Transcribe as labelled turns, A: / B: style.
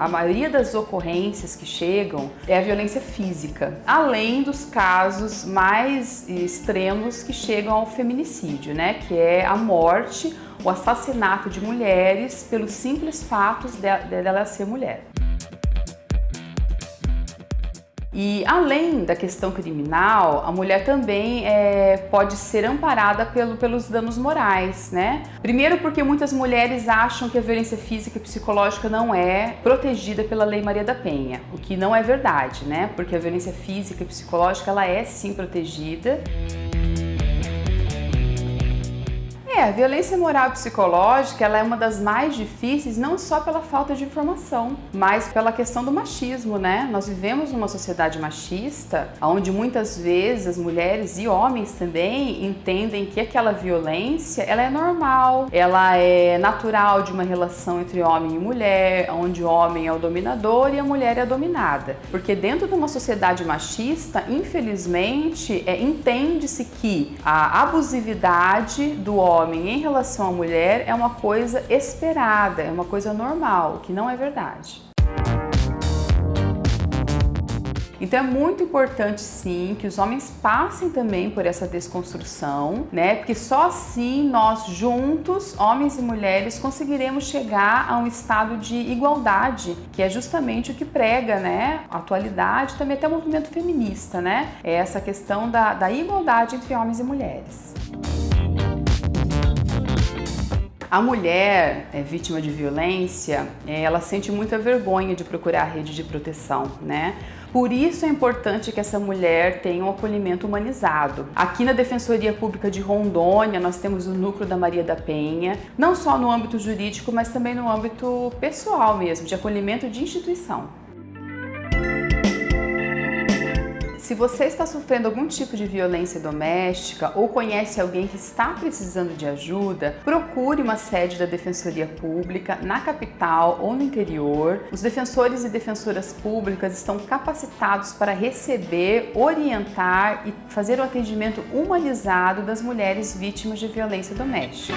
A: A maioria das ocorrências que chegam é a violência física, além dos casos mais extremos que chegam ao feminicídio, né? Que é a morte, o assassinato de mulheres pelos simples fatos dela ser mulher. E além da questão criminal, a mulher também é, pode ser amparada pelo, pelos danos morais, né? Primeiro porque muitas mulheres acham que a violência física e psicológica não é protegida pela Lei Maria da Penha, o que não é verdade, né? Porque a violência física e psicológica ela é sim protegida. É, a violência moral psicológica ela é uma das mais difíceis não só pela falta de informação, mas pela questão do machismo, né? Nós vivemos numa sociedade machista, onde muitas vezes as mulheres e homens também entendem que aquela violência ela é normal, ela é natural de uma relação entre homem e mulher, onde o homem é o dominador e a mulher é a dominada. Porque dentro de uma sociedade machista, infelizmente, é, entende-se que a abusividade do homem homem em relação à mulher é uma coisa esperada, é uma coisa normal, que não é verdade. Então é muito importante sim que os homens passem também por essa desconstrução, né? Porque só assim nós juntos, homens e mulheres, conseguiremos chegar a um estado de igualdade, que é justamente o que prega, né? A atualidade, também até o movimento feminista, né? É essa questão da, da igualdade entre homens e mulheres. A mulher é, vítima de violência, é, ela sente muita vergonha de procurar a rede de proteção, né? Por isso é importante que essa mulher tenha um acolhimento humanizado. Aqui na Defensoria Pública de Rondônia, nós temos o núcleo da Maria da Penha, não só no âmbito jurídico, mas também no âmbito pessoal mesmo, de acolhimento de instituição. Se você está sofrendo algum tipo de violência doméstica ou conhece alguém que está precisando de ajuda, procure uma sede da Defensoria Pública na capital ou no interior. Os defensores e defensoras públicas estão capacitados para receber, orientar e fazer o atendimento humanizado das mulheres vítimas de violência doméstica.